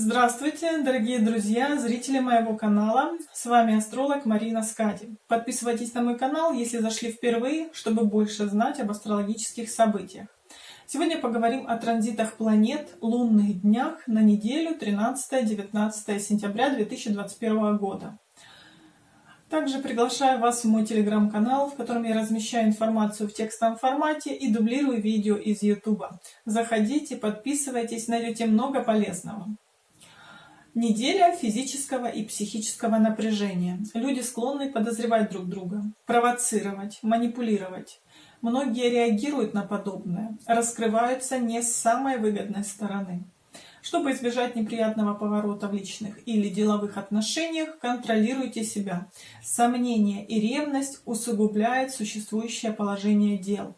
Здравствуйте, дорогие друзья, зрители моего канала. С вами астролог Марина Скади. Подписывайтесь на мой канал, если зашли впервые, чтобы больше знать об астрологических событиях. Сегодня поговорим о транзитах планет, лунных днях на неделю 13-19 сентября 2021 года. Также приглашаю вас в мой телеграм-канал, в котором я размещаю информацию в текстовом формате и дублирую видео из YouTube. Заходите, подписывайтесь, найдете много полезного. Неделя физического и психического напряжения. Люди склонны подозревать друг друга, провоцировать, манипулировать. Многие реагируют на подобное, раскрываются не с самой выгодной стороны. Чтобы избежать неприятного поворота в личных или деловых отношениях, контролируйте себя. Сомнение и ревность усугубляют существующее положение дел.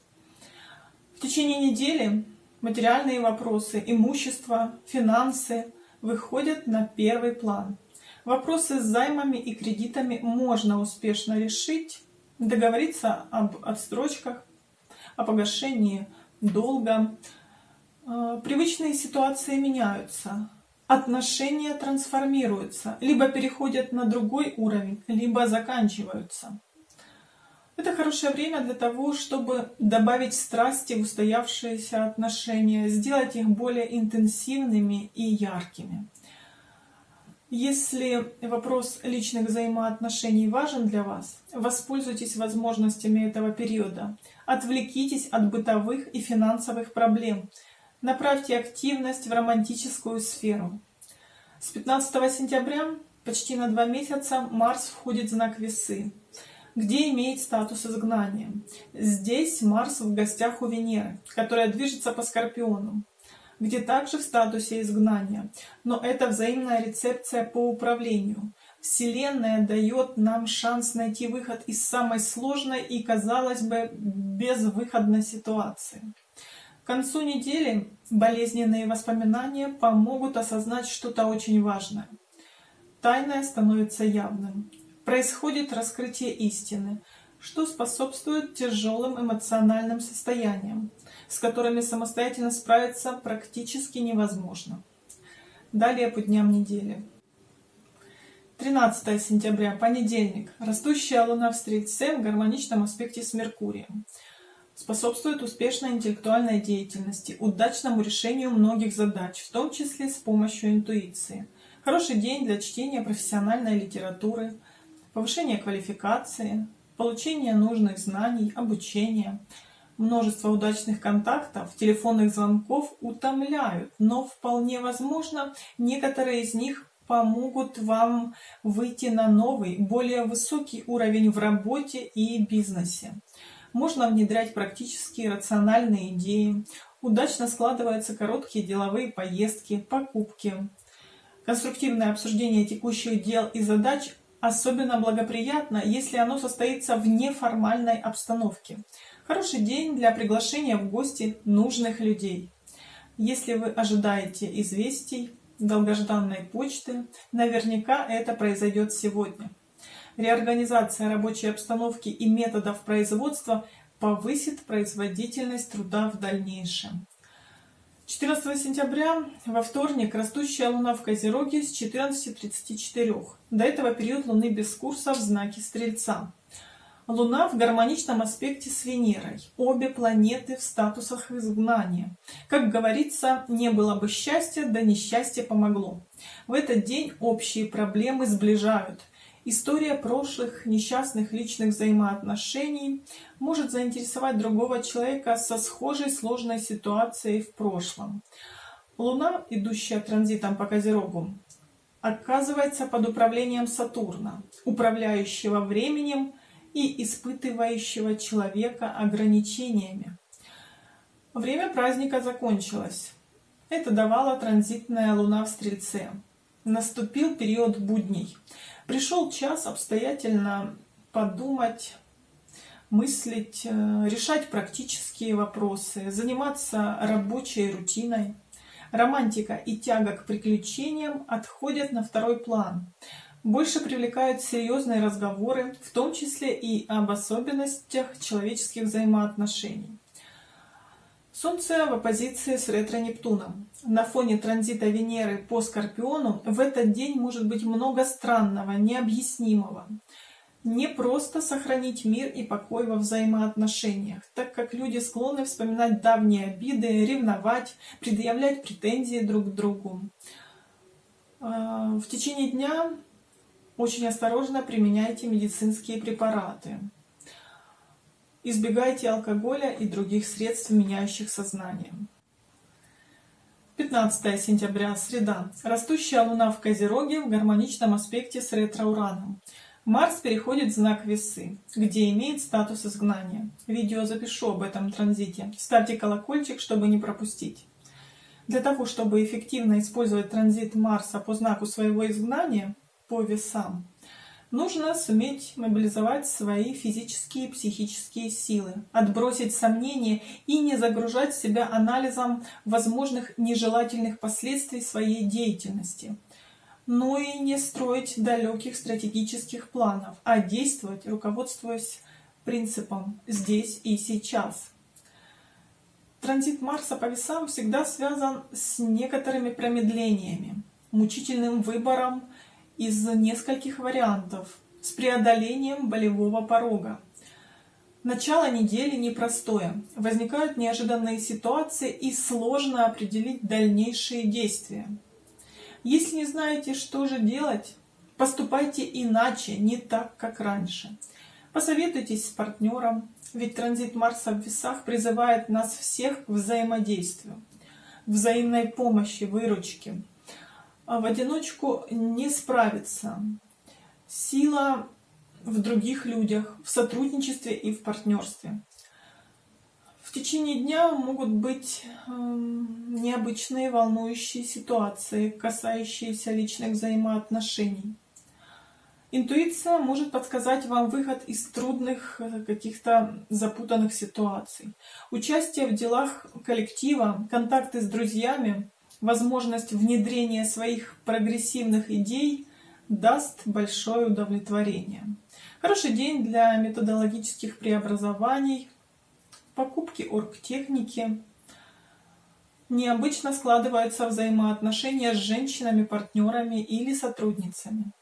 В течение недели материальные вопросы, имущество, финансы выходят на первый план. Вопросы с займами и кредитами можно успешно решить, договориться об отстрочках, о погашении долга, Э, привычные ситуации меняются, отношения трансформируются, либо переходят на другой уровень, либо заканчиваются. Это хорошее время для того, чтобы добавить страсти в устоявшиеся отношения, сделать их более интенсивными и яркими. Если вопрос личных взаимоотношений важен для вас, воспользуйтесь возможностями этого периода. Отвлекитесь от бытовых и финансовых проблем – Направьте активность в романтическую сферу. С 15 сентября почти на два месяца Марс входит в знак Весы, где имеет статус изгнания. Здесь Марс в гостях у Венеры, которая движется по Скорпиону, где также в статусе изгнания. Но это взаимная рецепция по управлению. Вселенная дает нам шанс найти выход из самой сложной и, казалось бы, безвыходной ситуации. К концу недели болезненные воспоминания помогут осознать что-то очень важное. Тайное становится явным. Происходит раскрытие истины, что способствует тяжелым эмоциональным состояниям, с которыми самостоятельно справиться практически невозможно. Далее по дням недели. 13 сентября, понедельник. Растущая луна в Стрельце в гармоничном аспекте с Меркурием способствует успешной интеллектуальной деятельности, удачному решению многих задач, в том числе с помощью интуиции. Хороший день для чтения профессиональной литературы, повышения квалификации, получения нужных знаний, обучения. Множество удачных контактов, телефонных звонков утомляют, но вполне возможно, некоторые из них помогут вам выйти на новый, более высокий уровень в работе и бизнесе можно внедрять практические рациональные идеи, удачно складываются короткие деловые поездки, покупки. Конструктивное обсуждение текущих дел и задач особенно благоприятно, если оно состоится в неформальной обстановке. Хороший день для приглашения в гости нужных людей. Если вы ожидаете известий, долгожданной почты, наверняка это произойдет сегодня. Реорганизация рабочей обстановки и методов производства повысит производительность труда в дальнейшем. 14 сентября во вторник растущая луна в Козероге с 14.34. До этого период луны без курса в знаке Стрельца. Луна в гармоничном аспекте с Венерой. Обе планеты в статусах изгнания. Как говорится, не было бы счастья, да несчастье помогло. В этот день общие проблемы сближают. История прошлых несчастных личных взаимоотношений может заинтересовать другого человека со схожей сложной ситуацией в прошлом. Луна, идущая транзитом по Козерогу, оказывается под управлением Сатурна, управляющего временем и испытывающего человека ограничениями. Время праздника закончилось. Это давала транзитная луна в Стрельце. Наступил период будней. Пришел час обстоятельно подумать, мыслить, э, решать практические вопросы, заниматься рабочей рутиной. Романтика и тяга к приключениям отходят на второй план. Больше привлекают серьезные разговоры, в том числе и об особенностях человеческих взаимоотношений. Солнце в оппозиции с ретро-Нептуном. На фоне транзита Венеры по Скорпиону в этот день может быть много странного, необъяснимого. Не просто сохранить мир и покой во взаимоотношениях, так как люди склонны вспоминать давние обиды, ревновать, предъявлять претензии друг к другу. А, в течение дня очень осторожно применяйте медицинские препараты. Избегайте алкоголя и других средств, меняющих сознание. 15 сентября, среда. Растущая луна в Козероге в гармоничном аспекте с ретро-ураном. Марс переходит в знак Весы, где имеет статус изгнания. Видео запишу об этом транзите. Ставьте колокольчик, чтобы не пропустить. Для того, чтобы эффективно использовать транзит Марса по знаку своего изгнания, по весам, Нужно суметь мобилизовать свои физические и психические силы, отбросить сомнения и не загружать себя анализом возможных нежелательных последствий своей деятельности. Но и не строить далеких стратегических планов, а действовать, руководствуясь принципом «здесь и сейчас». Транзит Марса по весам всегда связан с некоторыми промедлениями, мучительным выбором, из нескольких вариантов с преодолением болевого порога. Начало недели непростое. Возникают неожиданные ситуации и сложно определить дальнейшие действия. Если не знаете, что же делать, поступайте иначе, не так, как раньше. Посоветуйтесь с партнером, ведь транзит Марса в весах призывает нас всех к взаимодействию, взаимной помощи, выручке. А в одиночку не справиться. Сила в других людях, в сотрудничестве и в партнерстве. В течение дня могут быть э, необычные волнующие ситуации, касающиеся личных взаимоотношений. Интуиция может подсказать вам выход из трудных э, каких-то запутанных ситуаций. Участие в делах коллектива, контакты с друзьями возможность внедрения своих прогрессивных идей даст большое удовлетворение. Хороший день для методологических преобразований, покупки оргтехники. Необычно складываются взаимоотношения с женщинами, партнерами или сотрудницами.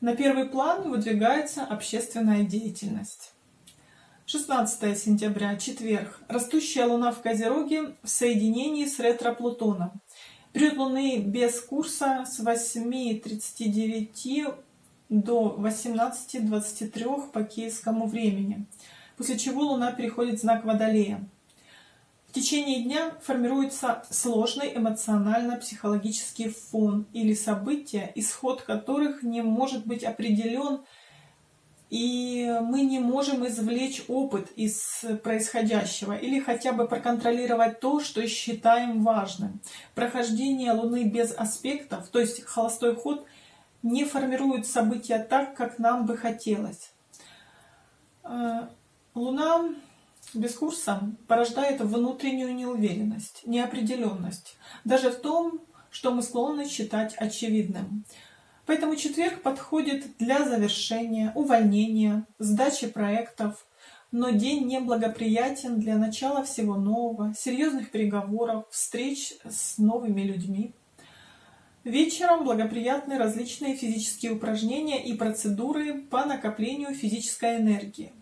На первый план выдвигается общественная деятельность. 16 сентября, четверг. Растущая Луна в Козероге в соединении с ретро-Плутоном. Период Луны без курса с 8.39 до 18.23 по киевскому времени, после чего Луна переходит в знак Водолея. В течение дня формируется сложный эмоционально-психологический фон или события, исход которых не может быть определен и мы не можем извлечь опыт из происходящего или хотя бы проконтролировать то, что считаем важным. Прохождение Луны без аспектов, то есть холостой ход, не формирует события так, как нам бы хотелось. Э, Луна без курса порождает внутреннюю неуверенность, неопределенность, даже в том, что мы склонны считать очевидным. Поэтому четверг подходит для завершения, увольнения, сдачи проектов, но день неблагоприятен для начала всего нового, серьезных переговоров, встреч с новыми людьми. Вечером благоприятны различные физические упражнения и процедуры по накоплению физической энергии.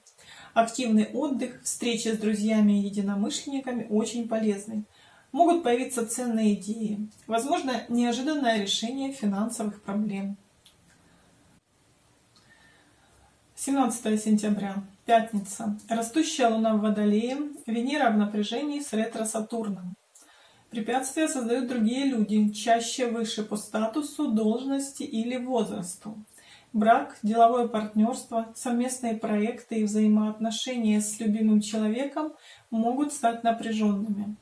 Активный отдых, встречи с друзьями и единомышленниками очень полезны могут появиться ценные идеи, возможно, неожиданное решение финансовых проблем. 17 сентября, пятница. Растущая Луна в Водолее, Венера в напряжении с ретро-Сатурном. Препятствия создают другие люди, чаще выше по статусу, должности или возрасту. Брак, деловое партнерство, совместные проекты и взаимоотношения с любимым человеком могут стать напряженными.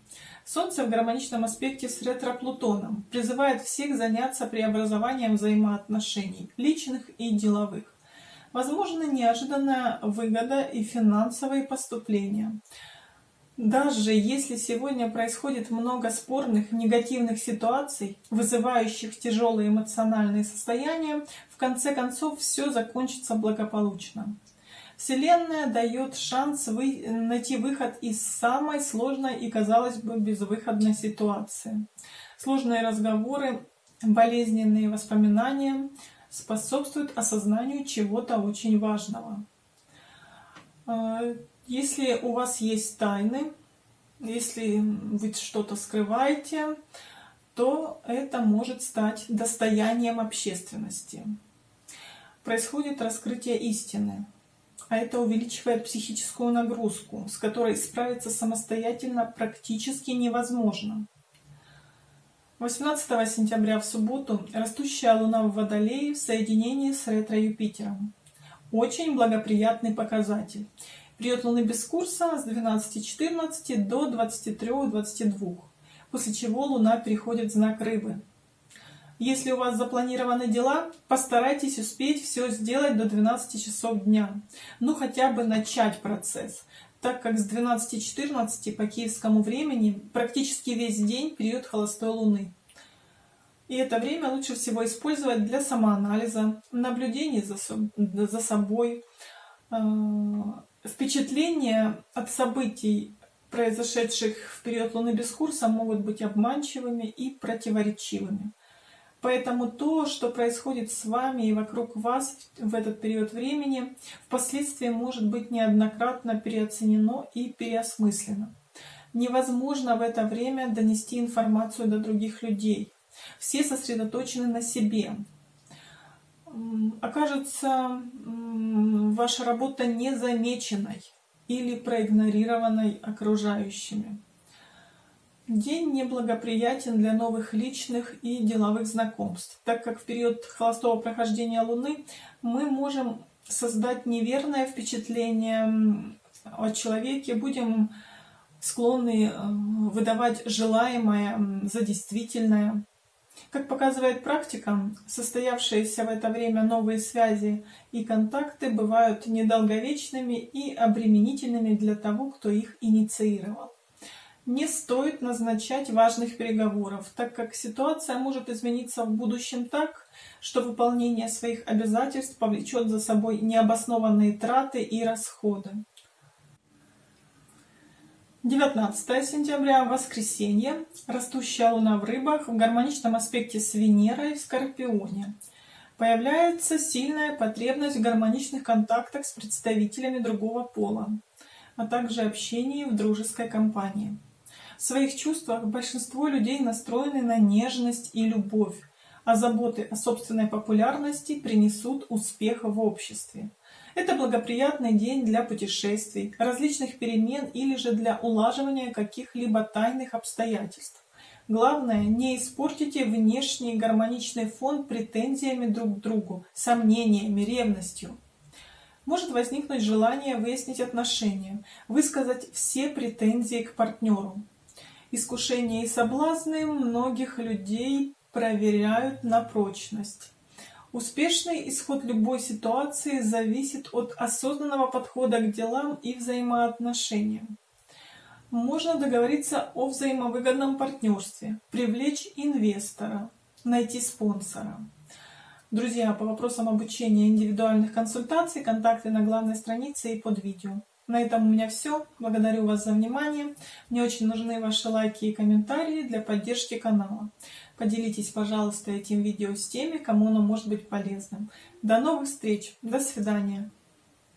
Солнце в гармоничном аспекте с ретро-Плутоном призывает всех заняться преобразованием взаимоотношений, личных и деловых. Возможно неожиданная выгода и финансовые поступления. Даже если сегодня происходит много спорных, негативных ситуаций, вызывающих тяжелые эмоциональные состояния, в конце концов все закончится благополучно. Вселенная дает шанс вы, найти выход из самой сложной и, казалось бы, безвыходной ситуации. Сложные разговоры, болезненные воспоминания способствуют осознанию чего-то очень важного. А, если у вас есть тайны, если вы что-то скрываете, то это может стать достоянием общественности. Происходит раскрытие истины, а это увеличивает психическую нагрузку, с которой справиться самостоятельно практически невозможно. 18 сентября в субботу растущая Луна в Водолее в соединении с ретро-Юпитером. Очень благоприятный показатель. Период Луны без курса с 12.14 до 23.22, после чего Луна переходит в знак Рыбы. Если у вас запланированы дела, постарайтесь успеть все сделать до 12 часов дня. Ну хотя бы начать процесс, так как с 12.14 по киевскому времени практически весь день период холостой луны. И это время лучше всего использовать для самоанализа, наблюдений за, за собой. А, впечатления от событий, произошедших в период Луны без курса, могут быть обманчивыми и противоречивыми. Поэтому то, что происходит с вами и вокруг вас в этот период времени, впоследствии может быть неоднократно переоценено и переосмыслено. Невозможно в это время донести информацию до других людей. Все сосредоточены на себе. Окажется ваша работа незамеченной или проигнорированной окружающими. День неблагоприятен для новых личных и деловых знакомств, так как в период холостого прохождения Луны мы можем создать неверное впечатление о человеке, будем склонны э, выдавать желаемое за действительное. Как показывает практика, состоявшиеся в это время новые связи и контакты бывают недолговечными и обременительными для того, кто их инициировал. Не стоит назначать важных переговоров, так как ситуация может измениться в будущем так, что выполнение своих обязательств повлечет за собой необоснованные траты и расходы. 19 сентября, воскресенье, растущая луна в рыбах в гармоничном аспекте с Венерой в Скорпионе. Появляется сильная потребность в гармоничных контактах с представителями другого пола, а также общении в дружеской компании. В своих чувствах большинство людей настроены на нежность и любовь, а заботы о собственной популярности принесут успех в обществе. Это благоприятный день для путешествий, различных перемен или же для улаживания каких-либо тайных обстоятельств. Главное, не испортите внешний гармоничный фон претензиями друг к другу, сомнениями, ревностью. Может возникнуть желание выяснить отношения, высказать все претензии к партнеру. Искушения и соблазны многих людей проверяют на прочность. Успешный исход любой ситуации зависит от осознанного подхода к делам и взаимоотношениям. Можно договориться о взаимовыгодном партнерстве, привлечь инвестора, найти спонсора. Друзья, по вопросам обучения индивидуальных консультаций, контакты на главной странице и под видео. На этом у меня все. Благодарю вас за внимание. Мне очень нужны ваши лайки и комментарии для поддержки канала. Поделитесь, пожалуйста, этим видео с теми, кому оно может быть полезным. До новых встреч. До свидания.